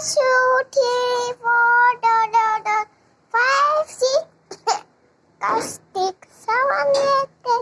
two, three, four, da, da, da, five, six, five, six, seven, eight,